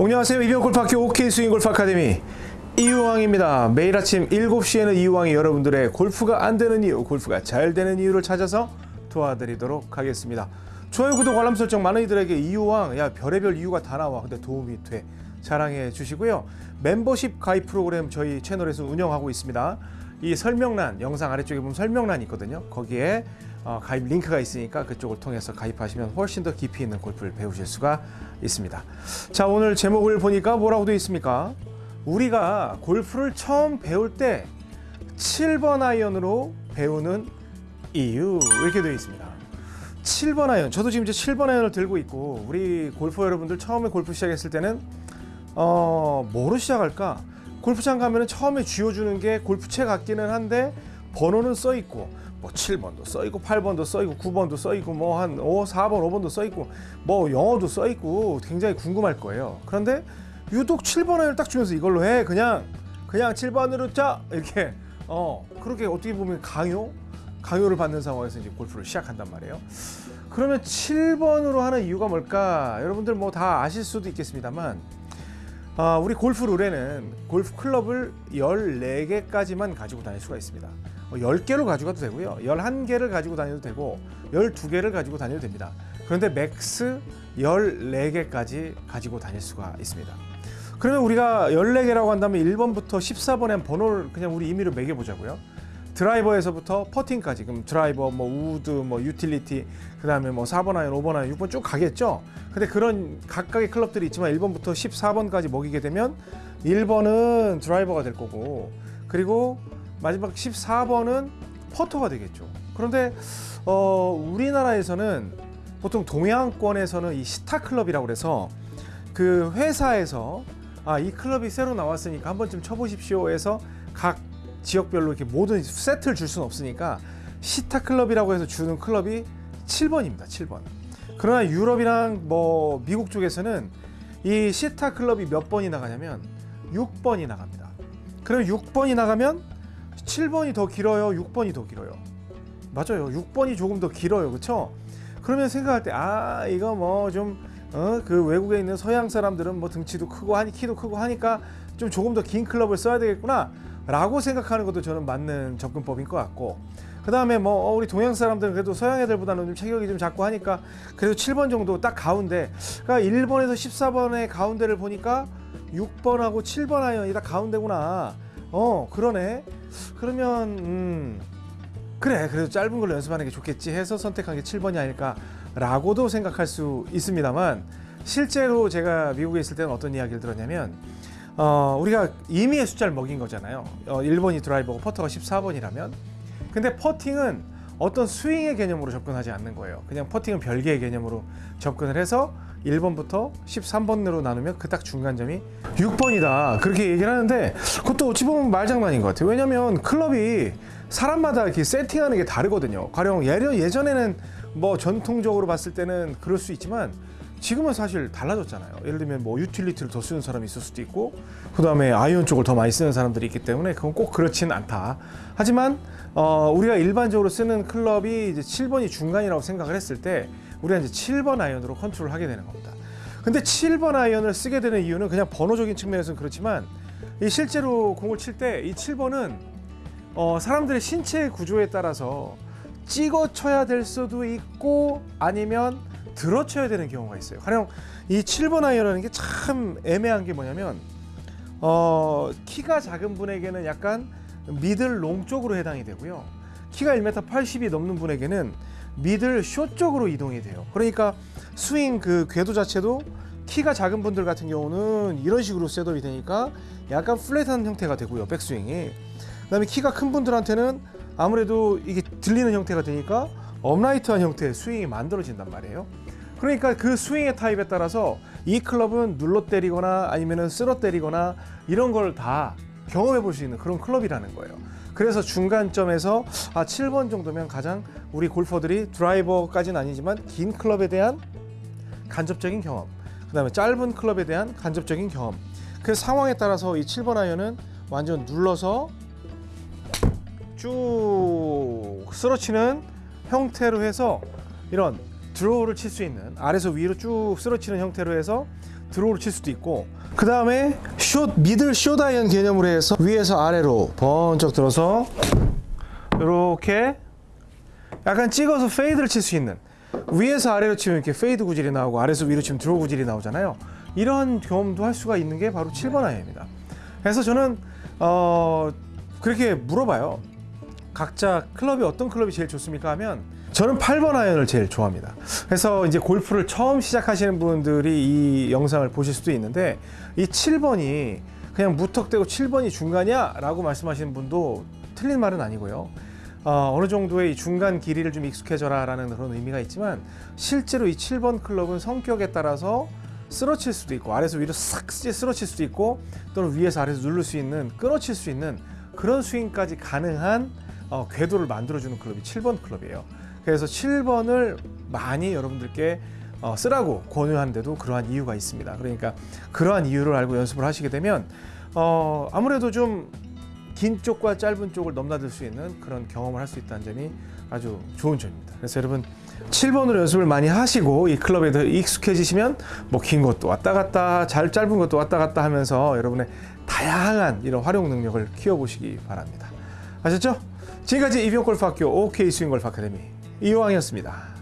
안녕하세요. 이병 골프학교 OK 스윙 골프 아카데미 이유왕입니다. 매일 아침 7시에는 이유왕이 여러분들의 골프가 안 되는 이유, 골프가 잘 되는 이유를 찾아서 도와드리도록 하겠습니다. 좋아요, 구독, 알람 설정 많은 이들에게 이유왕, 야 별의별 이유가 다 나와. 근데 도움이 돼. 자랑해 주시고요. 멤버십 가입 프로그램 저희 채널에서 운영하고 있습니다. 이 설명란 영상 아래쪽에 보면 설명란이 있거든요. 거기에 어, 가입 링크가 있으니까 그쪽을 통해서 가입하시면 훨씬 더 깊이 있는 골프를 배우실 수가 있습니다. 자 오늘 제목을 보니까 뭐라고 되어 있습니까? 우리가 골프를 처음 배울 때 7번 아이언으로 배우는 이유 이렇게 되어 있습니다. 7번 아이언 저도 지금 이제 7번 아이언을 들고 있고 우리 골프 여러분들 처음에 골프 시작했을 때는 어 뭐로 시작할까? 골프장 가면 은 처음에 쥐어주는 게 골프채 같기는 한데 번호는 써 있고 뭐 7번도 써 있고 8번도 써 있고 9번도 써 있고 뭐한 5, 4번, 5번도 써 있고 뭐 영어도 써 있고 굉장히 궁금할 거예요. 그런데 유독 7번을 딱 주면서 이걸로 해 그냥 그냥 7번으로 짜 이렇게 어 그렇게 어떻게 보면 강요 강요를 받는 상황에서 이제 골프를 시작한단 말이에요. 그러면 7번으로 하는 이유가 뭘까? 여러분들 뭐 다 아실 수도 있겠습니다만 아, 우리 골프 룰에는 골프 클럽을 14개까지만 가지고 다닐 수가 있습니다. 10개로 가져가도 되고요. 11개를 가지고 다녀도 되고 12개를 가지고 다녀도 됩니다. 그런데 max 14개까지 가지고 다닐 수가 있습니다. 그러면 우리가 14개라고 한다면 1번부터 14번에 번호를 그냥 우리 임의로 매겨 보자고요. 드라이버에서부터 퍼팅까지 그럼 드라이버 뭐 우드 뭐 유틸리티 그 다음에 뭐 4번 아이언 5번 아이언 6번 쭉 가겠죠 근데 그런 각각의 클럽들이 있지만 1번부터 14번까지 매기게 되면 1번은 드라이버가 될 거고 그리고 마지막 14번은 퍼터가 되겠죠 그런데 어 우리나라에서는 보통 동양권에서는 이 스타 클럽이라고 그래서 그 회사에서 아 이 클럽이 새로 나왔으니까 한 번쯤 쳐보십시오 해서 각 지역별로 이렇게 모든 세트를 줄 수는 없으니까 시타 클럽이라고 해서 주는 클럽이 7번입니다. 7번. 그러나 유럽이랑 뭐 미국 쪽에서는 이 시타 클럽이 몇 번이 나가냐면 6번이 나갑니다. 그럼 6번이 나가면 7번이 더 길어요. 6번이 더 길어요. 맞아요. 6번이 조금 더 길어요. 그렇죠? 그러면 생각할 때 아, 이거 뭐좀 어, 그 외국에 있는 서양 사람들은 뭐 등치도 크고 하니 키도 크고 하니까 좀 조금 더 긴 클럽을 써야 되겠구나. 라고 생각하는 것도 저는 맞는 접근법인 것 같고 그 다음에 뭐 우리 동양 사람들은 그래도 서양 애들보다는 좀 체격이 좀 작고 하니까 그래도 7번 정도 딱 가운데 그러니까 1번에서 14번의 가운데를 보니까 6번하고 7번 아이언이 다 가운데구나 어 그러네 그러면 음 그래 그래도 짧은 걸로 연습하는 게 좋겠지 해서 선택한 게 7번이 아닐까 라고도 생각할 수 있습니다만 실제로 제가 미국에 있을 때는 어떤 이야기를 들었냐면 어, 우리가 임의의 숫자를 매긴 거잖아요. 어, 1번이 드라이버고 퍼터가 14번이라면. 근데 퍼팅은 어떤 스윙의 개념으로 접근하지 않는 거예요. 그냥 퍼팅은 별개의 개념으로 접근을 해서 1번부터 13번으로 나누면 그 딱 중간점이 6번이다. 그렇게 얘기를 하는데 그것도 어찌 보면 말장난인 것 같아요. 왜냐면 클럽이 사람마다 이렇게 세팅하는 게 다르거든요. 가령 예전, 예전에는 뭐 전통적으로 봤을 때는 그럴 수 있지만 지금은 사실 달라졌잖아요. 예를 들면 뭐 유틸리티를 더 쓰는 사람이 있을 수도 있고 그 다음에 아이언 쪽을 더 많이 쓰는 사람들이 있기 때문에 그건 꼭 그렇지는 않다. 하지만 어, 우리가 일반적으로 쓰는 클럽이 이제 7번이 중간이라고 생각을 했을 때 우리가 이제 7번 아이언으로 컨트롤 하게 되는 겁니다. 근데 7번 아이언을 쓰게 되는 이유는 그냥 번호적인 측면에서는 그렇지만 이 실제로 공을 칠 때 이 7번은 어, 사람들의 신체 구조에 따라서 찍어 쳐야 될 수도 있고 아니면 들어쳐야 되는 경우가 있어요. 가령 이 7번 아이언이라는 게 참 애매한 게 뭐냐면 어, 키가 작은 분에게는 약간 middle long 쪽으로 해당이 되고요. 키가 1m 80이 넘는 분에게는 middle short 쪽으로 이동이 돼요. 그러니까 스윙 그 궤도 자체도 키가 작은 분들 같은 경우는 이런 식으로 setup이 되니까 약간 flat한 형태가 되고요. 백스윙이. 그 다음에 키가 큰 분들한테는 아무래도 이게 들리는 형태가 되니까 upright한 형태의 스윙이 만들어진단 말이에요. 그러니까 그 스윙의 타입에 따라서 이 클럽은 눌러 때리거나 아니면은 쓸어 때리거나 이런 걸 다 경험해 볼 수 있는 그런 클럽이라는 거예요. 그래서 중간점에서 아 7번 정도면 가장 우리 골퍼들이 드라이버까지는 아니지만 긴 클럽에 대한 간접적인 경험, 그 다음에 짧은 클럽에 대한 간접적인 경험. 그 상황에 따라서 이 7번 아이언은 완전 눌러서 쭉 쓸어치는 형태로 해서 이런 드로우를 칠 수 있는 아래서 위로 쭉 쓸어치는 형태로 해서 draw를 칠 수도 있고 그 다음에 short middle short 아이언 개념으로 해서 위에서 아래로 번쩍 들어서 이렇게 약간 찍어서 fade를 칠 수 있는 위에서 아래로 치면 이렇게 fade 구질이 나오고 아래에서 위로 치면 draw 구질이 나오잖아요. 이런 경험도 할 수가 있는 게 바로 7번 아이언입니다. 그래서 저는 어 그렇게 물어봐요. 각자 클럽이 어떤 클럽이 제일 좋습니까 하면 저는 8번 아이언을 제일 좋아합니다. 그래서 이제 골프를 처음 시작하시는 분들이 이 영상을 보실 수도 있는데 이 7번이 그냥 무턱대고 7번이 중간이야 라고 말씀하시는 분도 틀린 말은 아니고요. 어, 어느 정도의 이 중간 길이를 좀 익숙해져라 라는 그런 의미가 있지만 실제로 이 7번 클럽은 성격에 따라서 쓰러칠 수도 있고 아래에서 위로 싹 쓰러칠 수도 있고 또는 위에서 아래에서 누를 수 있는 끊어칠 수 있는 그런 스윙까지 가능한 어, 궤도를 만들어주는 클럽이 7번 클럽이에요. 그래서 7번을 많이 여러분들께 어, 쓰라고 권유하는데도 그러한 이유가 있습니다. 그러니까 그러한 이유를 알고 연습을 하시게 되면 어, 아무래도 좀 긴 쪽과 짧은 쪽을 넘나들 수 있는 그런 경험을 할 수 있다는 점이 아주 좋은 점입니다. 그래서 여러분 7번으로 연습을 많이 하시고 이 클럽에 더 익숙해지시면 뭐 긴 것도 왔다 갔다 잘 짧은 것도 왔다 갔다 하면서 여러분의 다양한 이런 활용 능력을 키워보시기 바랍니다. 아셨죠? 지금까지 이병골프학교 OK 스윙골프 아카데미 이호왕이었습니다.